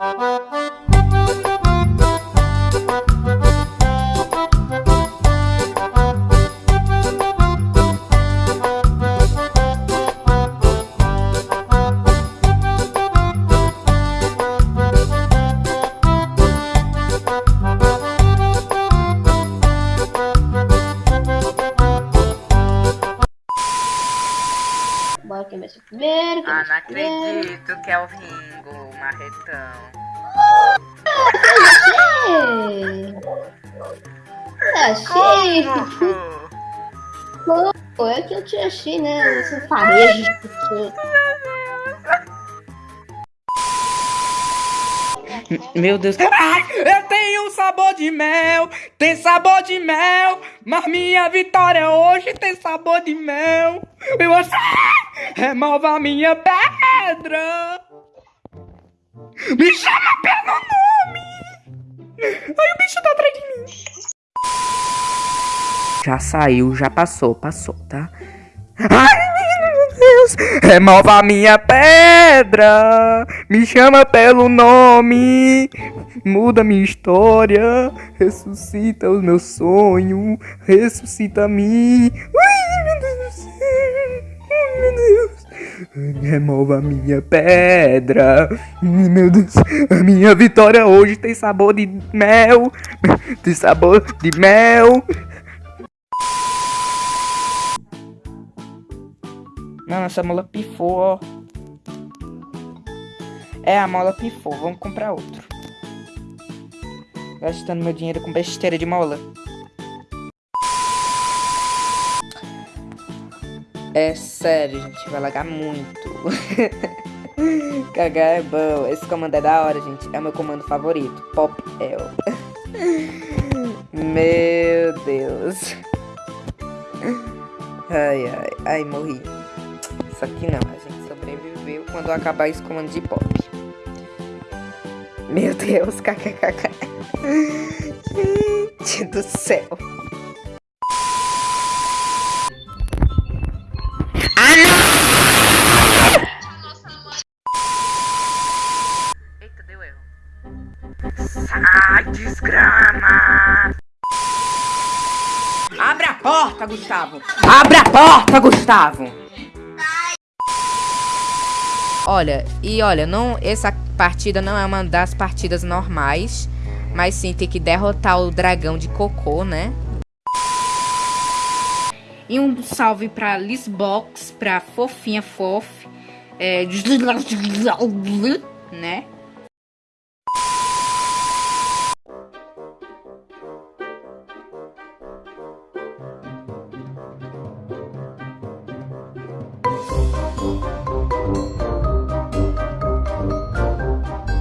Müzik Bora quem vai ser primeiro. quem Ah, vai não ser primeiro. acredito que é o Ringo, o marretão. Achei! Como? Pô, é que eu te achei, né? Esse farejo. Meu Deus. Ai, eu tenho um sabor de mel, tem sabor de mel, mas minha vitória hoje tem sabor de mel. E você remova minha pedra. Me chama pelo nome. Ai, o bicho tá atrás de mim. Já saiu, já passou, passou, tá? Ai, meu Deus! Remova minha pedra! Me chama pelo nome! Muda minha história! Ressuscita os meus sonhos! Ressuscita-me! Ai, meu Remova minha pedra! Meu Deus! A minha vitória hoje tem sabor de mel! Tem sabor de mel! Não, essa mola pifou, ó. É, a mola pifou. Vamos comprar outro. Gastando meu dinheiro com besteira de mola. É sério, gente. Vai lagar muito. Cagar é bom. Esse comando é da hora, gente. É o meu comando favorito. Pop L. meu Deus. Ai, ai. Ai, morri. Isso aqui não, a gente sobreviveu quando acabar esse comando de pop. Meu Deus, kkkk. Gente do céu. Desgrama! Abre a porta, Gustavo! Abre a porta, Gustavo! Olha, e olha, não, essa partida não é uma das partidas normais, mas sim tem que derrotar o dragão de cocô, né? E um salve pra Lisbox, pra Fofinha Fof, é, né?